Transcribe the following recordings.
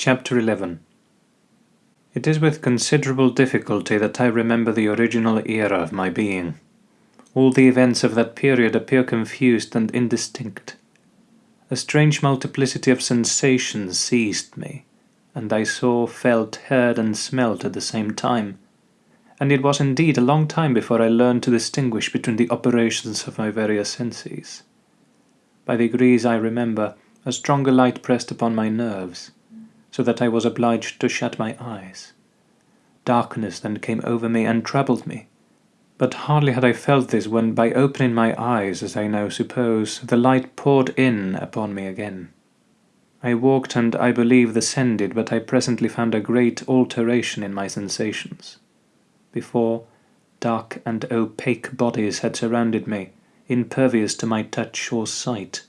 Chapter 11 It is with considerable difficulty that I remember the original era of my being. All the events of that period appear confused and indistinct. A strange multiplicity of sensations seized me, and I saw, felt, heard, and smelt at the same time. And it was indeed a long time before I learned to distinguish between the operations of my various senses. By degrees I remember a stronger light pressed upon my nerves, so that I was obliged to shut my eyes. Darkness then came over me and troubled me. But hardly had I felt this when, by opening my eyes, as I now suppose, the light poured in upon me again. I walked and, I believe, ascended, but I presently found a great alteration in my sensations. Before, dark and opaque bodies had surrounded me, impervious to my touch or sight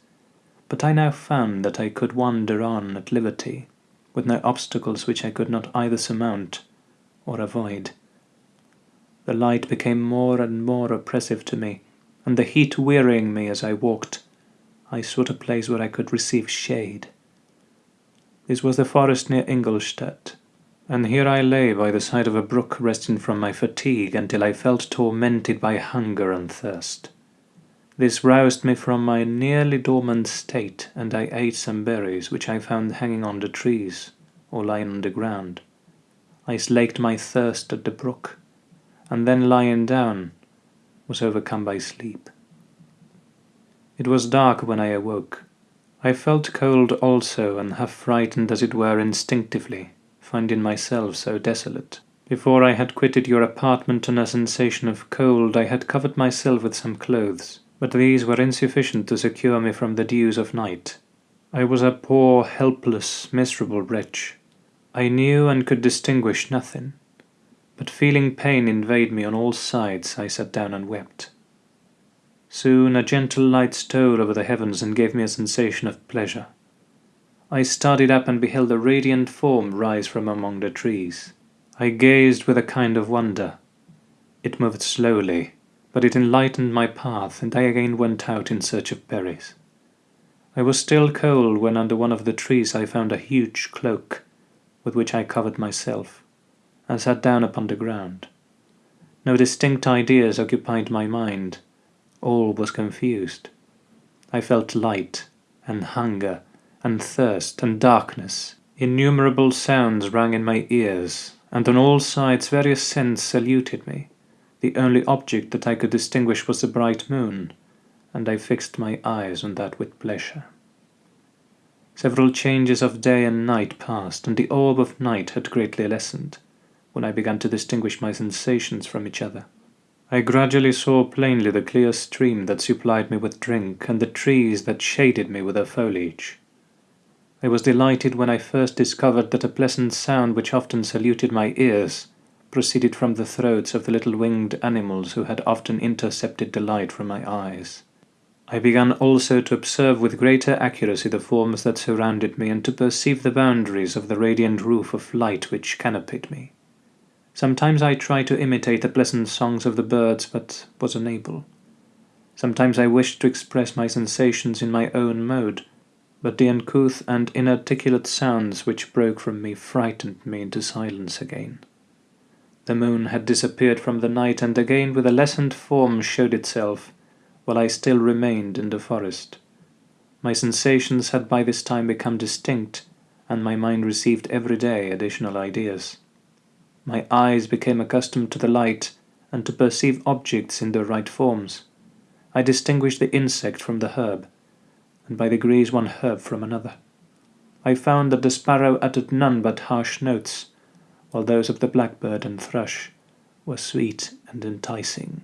but I now found that I could wander on at liberty, with no obstacles which I could not either surmount or avoid. The light became more and more oppressive to me, and the heat wearying me as I walked, I sought a place where I could receive shade. This was the forest near Ingolstadt, and here I lay by the side of a brook resting from my fatigue until I felt tormented by hunger and thirst. This roused me from my nearly dormant state, and I ate some berries which I found hanging on the trees or lying on the ground. I slaked my thirst at the brook, and then lying down, was overcome by sleep. It was dark when I awoke. I felt cold also, and half frightened as it were instinctively, finding myself so desolate. Before I had quitted your apartment on a sensation of cold, I had covered myself with some clothes but these were insufficient to secure me from the dews of night. I was a poor, helpless, miserable wretch. I knew and could distinguish nothing, but feeling pain invade me on all sides, I sat down and wept. Soon a gentle light stole over the heavens and gave me a sensation of pleasure. I started up and beheld a radiant form rise from among the trees. I gazed with a kind of wonder. It moved slowly, but it enlightened my path, and I again went out in search of berries. I was still cold when under one of the trees I found a huge cloak, with which I covered myself, and sat down upon the ground. No distinct ideas occupied my mind, all was confused. I felt light, and hunger, and thirst, and darkness. Innumerable sounds rang in my ears, and on all sides various scents saluted me. The only object that I could distinguish was the bright moon, and I fixed my eyes on that with pleasure. Several changes of day and night passed, and the orb of night had greatly lessened, when I began to distinguish my sensations from each other. I gradually saw plainly the clear stream that supplied me with drink, and the trees that shaded me with their foliage. I was delighted when I first discovered that a pleasant sound which often saluted my ears proceeded from the throats of the little winged animals who had often intercepted the light from my eyes. I began also to observe with greater accuracy the forms that surrounded me and to perceive the boundaries of the radiant roof of light which canopied me. Sometimes I tried to imitate the pleasant songs of the birds, but was unable. Sometimes I wished to express my sensations in my own mode, but the uncouth and inarticulate sounds which broke from me frightened me into silence again. The moon had disappeared from the night and again with a lessened form showed itself, while I still remained in the forest. My sensations had by this time become distinct, and my mind received every day additional ideas. My eyes became accustomed to the light and to perceive objects in their right forms. I distinguished the insect from the herb, and by degrees one herb from another. I found that the sparrow uttered none but harsh notes, while those of the blackbird and thrush were sweet and enticing.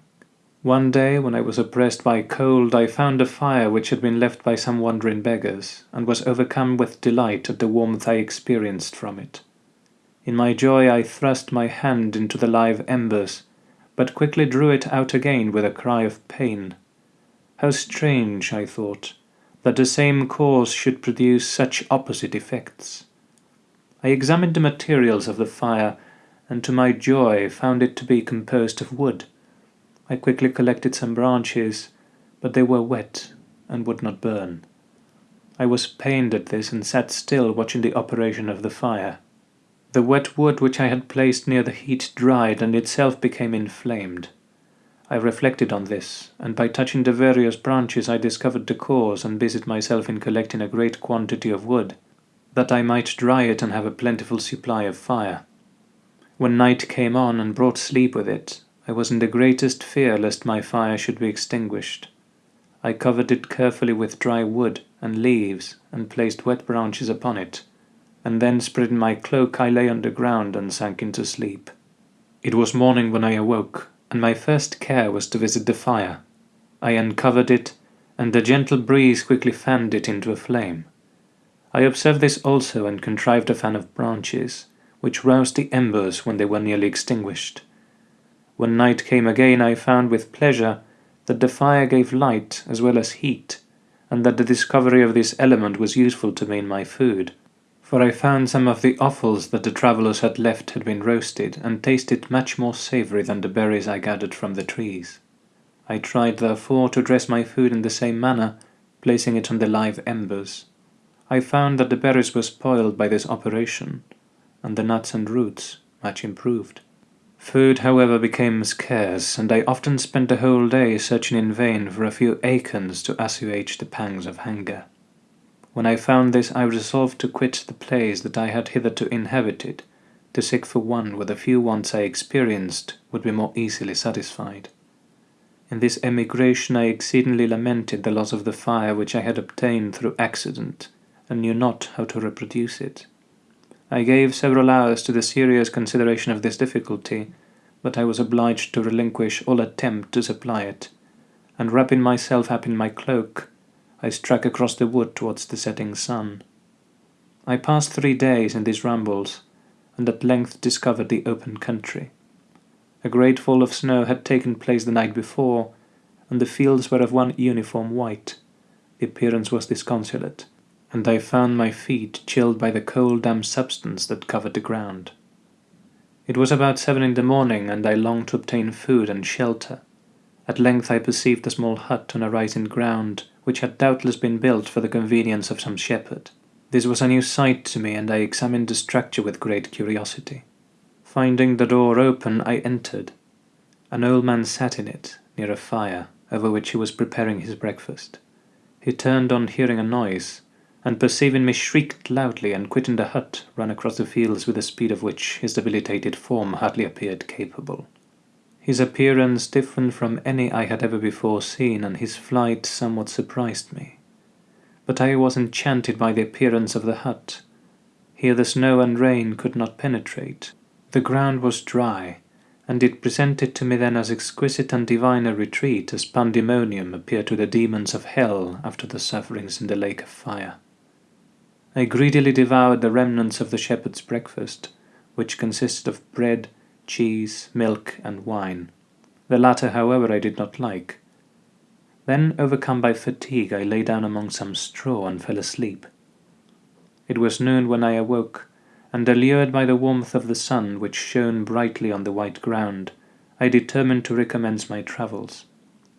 One day, when I was oppressed by cold, I found a fire which had been left by some wandering beggars, and was overcome with delight at the warmth I experienced from it. In my joy I thrust my hand into the live embers, but quickly drew it out again with a cry of pain. How strange, I thought, that the same cause should produce such opposite effects. I examined the materials of the fire, and to my joy found it to be composed of wood. I quickly collected some branches, but they were wet and would not burn. I was pained at this and sat still watching the operation of the fire. The wet wood which I had placed near the heat dried and itself became inflamed. I reflected on this, and by touching the various branches I discovered the cause and busied myself in collecting a great quantity of wood, that I might dry it and have a plentiful supply of fire. When night came on and brought sleep with it, I was in the greatest fear lest my fire should be extinguished. I covered it carefully with dry wood and leaves and placed wet branches upon it, and then spreading my cloak I lay on the ground and sank into sleep. It was morning when I awoke, and my first care was to visit the fire. I uncovered it, and a gentle breeze quickly fanned it into a flame. I observed this also and contrived a fan of branches, which roused the embers when they were nearly extinguished. When night came again I found with pleasure that the fire gave light as well as heat, and that the discovery of this element was useful to me in my food for I found some of the offals that the travellers had left had been roasted, and tasted much more savoury than the berries I gathered from the trees. I tried, therefore, to dress my food in the same manner, placing it on the live embers. I found that the berries were spoiled by this operation, and the nuts and roots much improved. Food, however, became scarce, and I often spent the whole day searching in vain for a few acorns to assuage the pangs of hunger. When I found this, I resolved to quit the place that I had hitherto inhabited, to seek for one where the few wants I experienced would be more easily satisfied. In this emigration I exceedingly lamented the loss of the fire which I had obtained through accident, and knew not how to reproduce it. I gave several hours to the serious consideration of this difficulty, but I was obliged to relinquish all attempt to supply it, and wrapping myself up in my cloak, I struck across the wood towards the setting sun. I passed three days in these rambles, and at length discovered the open country. A great fall of snow had taken place the night before, and the fields were of one uniform white. The appearance was disconsolate, and I found my feet chilled by the cold damp substance that covered the ground. It was about seven in the morning, and I longed to obtain food and shelter. At length I perceived a small hut on a rising ground, which had doubtless been built for the convenience of some shepherd. This was a new sight to me, and I examined the structure with great curiosity. Finding the door open, I entered. An old man sat in it, near a fire, over which he was preparing his breakfast. He turned on hearing a noise, and perceiving me shrieked loudly, and quitting the hut, ran across the fields with a speed of which his debilitated form hardly appeared capable. His appearance different from any I had ever before seen, and his flight somewhat surprised me. But I was enchanted by the appearance of the hut. Here the snow and rain could not penetrate. The ground was dry, and it presented to me then as exquisite and divine a retreat as pandemonium appeared to the demons of hell after the sufferings in the lake of fire. I greedily devoured the remnants of the shepherd's breakfast, which consisted of bread, cheese, milk, and wine. The latter, however, I did not like. Then, overcome by fatigue, I lay down among some straw and fell asleep. It was noon when I awoke, and allured by the warmth of the sun which shone brightly on the white ground, I determined to recommence my travels.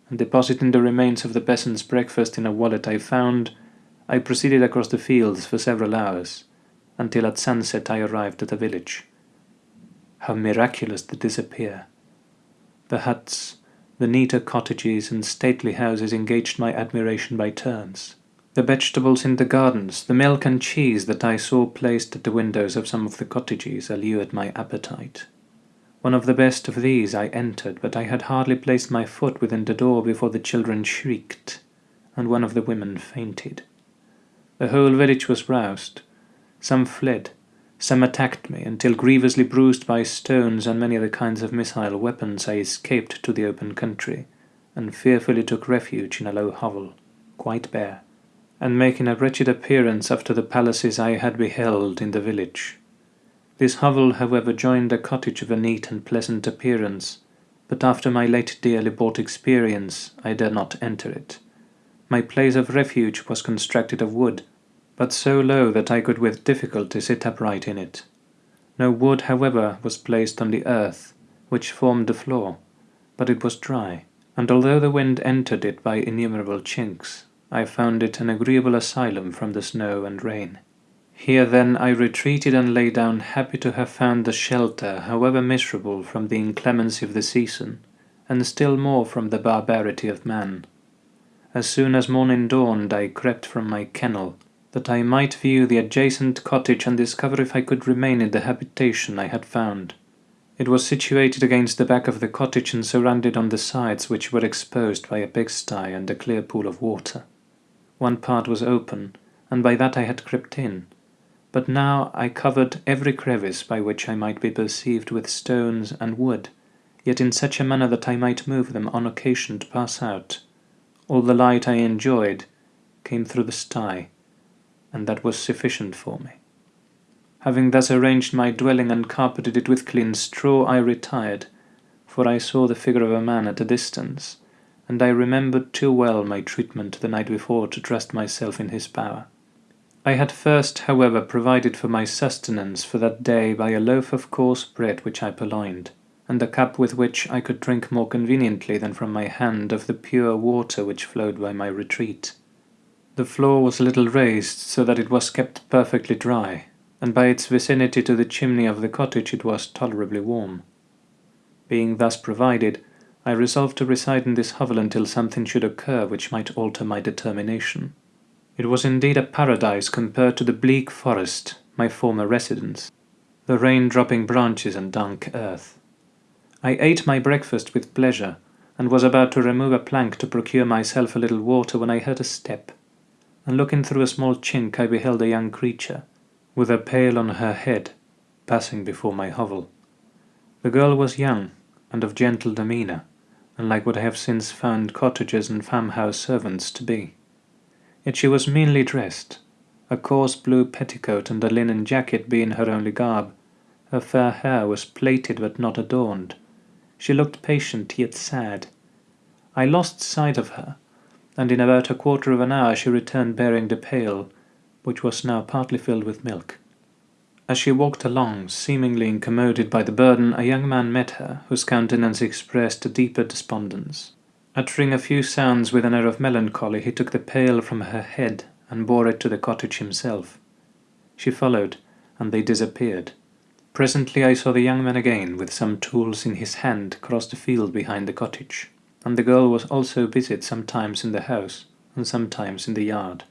And depositing the remains of the peasant's breakfast in a wallet I found, I proceeded across the fields for several hours, until at sunset I arrived at a village. How miraculous the this appear! The huts, the neater cottages and stately houses engaged my admiration by turns. The vegetables in the gardens, the milk and cheese that I saw placed at the windows of some of the cottages allured my appetite. One of the best of these I entered, but I had hardly placed my foot within the door before the children shrieked, and one of the women fainted. The whole village was roused. Some fled, some attacked me, until grievously bruised by stones and many other kinds of missile weapons, I escaped to the open country, and fearfully took refuge in a low hovel, quite bare, and making a wretched appearance after the palaces I had beheld in the village. This hovel, however, joined a cottage of a neat and pleasant appearance, but after my late dearly bought experience, I dare not enter it. My place of refuge was constructed of wood, but so low that I could with difficulty sit upright in it. No wood, however, was placed on the earth, which formed the floor, but it was dry, and although the wind entered it by innumerable chinks, I found it an agreeable asylum from the snow and rain. Here then I retreated and lay down, happy to have found the shelter, however miserable, from the inclemency of the season, and still more from the barbarity of man. As soon as morning dawned I crept from my kennel, that I might view the adjacent cottage and discover if I could remain in the habitation I had found. It was situated against the back of the cottage and surrounded on the sides which were exposed by a pigsty and a clear pool of water. One part was open, and by that I had crept in, but now I covered every crevice by which I might be perceived with stones and wood, yet in such a manner that I might move them on occasion to pass out. All the light I enjoyed came through the sty, and that was sufficient for me. Having thus arranged my dwelling and carpeted it with clean straw, I retired, for I saw the figure of a man at a distance, and I remembered too well my treatment the night before to trust myself in his power. I had first, however, provided for my sustenance for that day by a loaf of coarse bread which I purloined, and a cup with which I could drink more conveniently than from my hand of the pure water which flowed by my retreat. The floor was a little raised, so that it was kept perfectly dry, and by its vicinity to the chimney of the cottage it was tolerably warm. Being thus provided, I resolved to reside in this hovel until something should occur which might alter my determination. It was indeed a paradise compared to the bleak forest, my former residence, the rain-dropping branches and dank earth. I ate my breakfast with pleasure, and was about to remove a plank to procure myself a little water when I heard a step, and looking through a small chink I beheld a young creature, with a pail on her head, passing before my hovel. The girl was young, and of gentle demeanour, unlike what I have since found cottagers and farmhouse servants to be. Yet she was meanly dressed, a coarse blue petticoat and a linen jacket being her only garb. Her fair hair was plaited but not adorned. She looked patient yet sad. I lost sight of her, and in about a quarter of an hour she returned bearing the pail, which was now partly filled with milk. As she walked along, seemingly incommoded by the burden, a young man met her, whose countenance expressed a deeper despondence. Uttering a few sounds with an air of melancholy, he took the pail from her head and bore it to the cottage himself. She followed, and they disappeared. Presently I saw the young man again, with some tools in his hand, cross the field behind the cottage, and the girl was also busied sometimes in the house, and sometimes in the yard.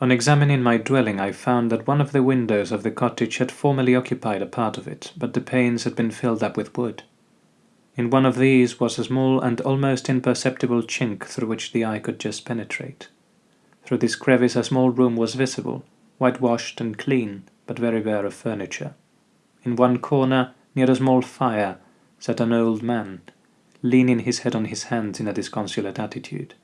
On examining my dwelling I found that one of the windows of the cottage had formerly occupied a part of it, but the panes had been filled up with wood. In one of these was a small and almost imperceptible chink through which the eye could just penetrate. Through this crevice a small room was visible, whitewashed and clean, but very bare of furniture. In one corner, near a small fire, sat an old man, leaning his head on his hands in a disconsolate attitude.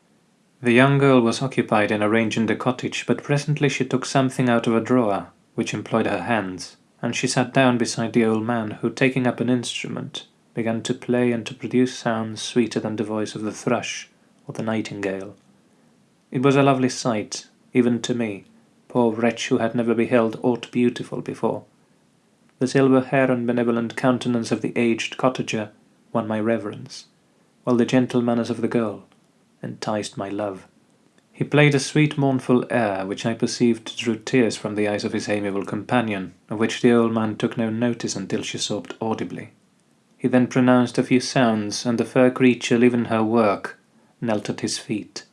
The young girl was occupied in arranging the cottage, but presently she took something out of a drawer, which employed her hands, and she sat down beside the old man, who, taking up an instrument, began to play and to produce sounds sweeter than the voice of the thrush or the nightingale. It was a lovely sight, even to me, poor wretch who had never beheld aught beautiful before. The silver hair and benevolent countenance of the aged cottager won my reverence, while the gentle manners of the girl enticed my love. He played a sweet mournful air, which I perceived drew tears from the eyes of his amiable companion, of which the old man took no notice until she sobbed audibly. He then pronounced a few sounds, and the fair creature, leaving her work, knelt at his feet.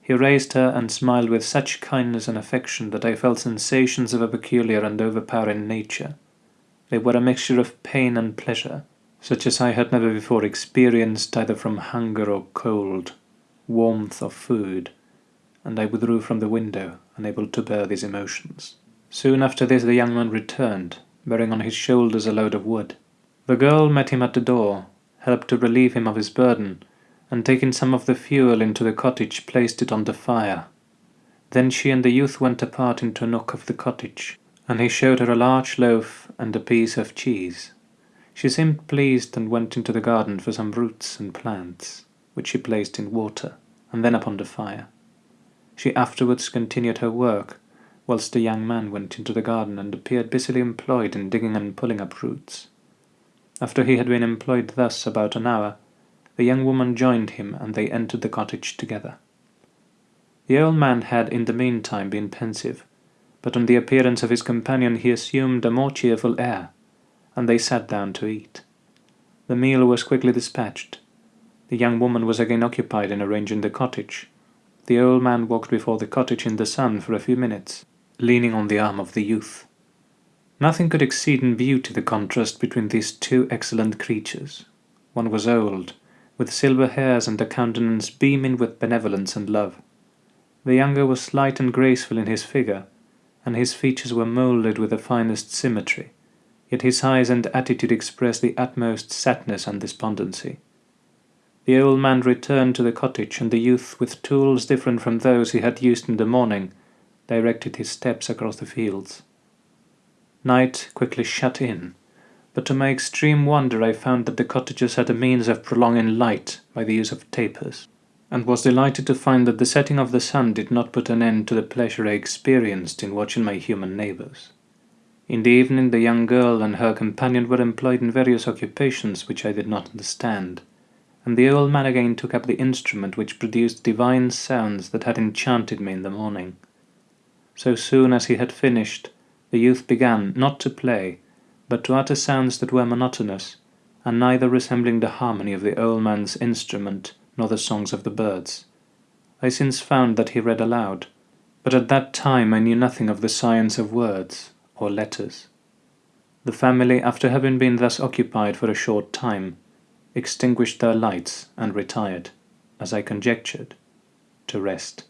He raised her and smiled with such kindness and affection that I felt sensations of a peculiar and overpowering nature. They were a mixture of pain and pleasure, such as I had never before experienced either from hunger or cold warmth or food, and I withdrew from the window, unable to bear these emotions. Soon after this the young man returned, bearing on his shoulders a load of wood. The girl met him at the door, helped to relieve him of his burden, and taking some of the fuel into the cottage placed it on the fire. Then she and the youth went apart into a nook of the cottage, and he showed her a large loaf and a piece of cheese. She seemed pleased and went into the garden for some roots and plants which she placed in water, and then upon the fire. She afterwards continued her work, whilst the young man went into the garden and appeared busily employed in digging and pulling up roots. After he had been employed thus about an hour, the young woman joined him and they entered the cottage together. The old man had in the meantime been pensive, but on the appearance of his companion he assumed a more cheerful air, and they sat down to eat. The meal was quickly dispatched. The young woman was again occupied in arranging the cottage. The old man walked before the cottage in the sun for a few minutes, leaning on the arm of the youth. Nothing could exceed in beauty the contrast between these two excellent creatures. One was old, with silver hairs and a countenance beaming with benevolence and love. The younger was slight and graceful in his figure, and his features were moulded with the finest symmetry, yet his eyes and attitude expressed the utmost sadness and despondency. The old man returned to the cottage, and the youth, with tools different from those he had used in the morning, directed his steps across the fields. Night quickly shut in, but to my extreme wonder I found that the cottagers had a means of prolonging light by the use of tapers, and was delighted to find that the setting of the sun did not put an end to the pleasure I experienced in watching my human neighbours. In the evening the young girl and her companion were employed in various occupations which I did not understand, and the old man again took up the instrument which produced divine sounds that had enchanted me in the morning. So soon as he had finished, the youth began, not to play, but to utter sounds that were monotonous, and neither resembling the harmony of the old man's instrument nor the songs of the birds. I since found that he read aloud, but at that time I knew nothing of the science of words or letters. The family, after having been thus occupied for a short time, extinguished their lights and retired, as I conjectured, to rest.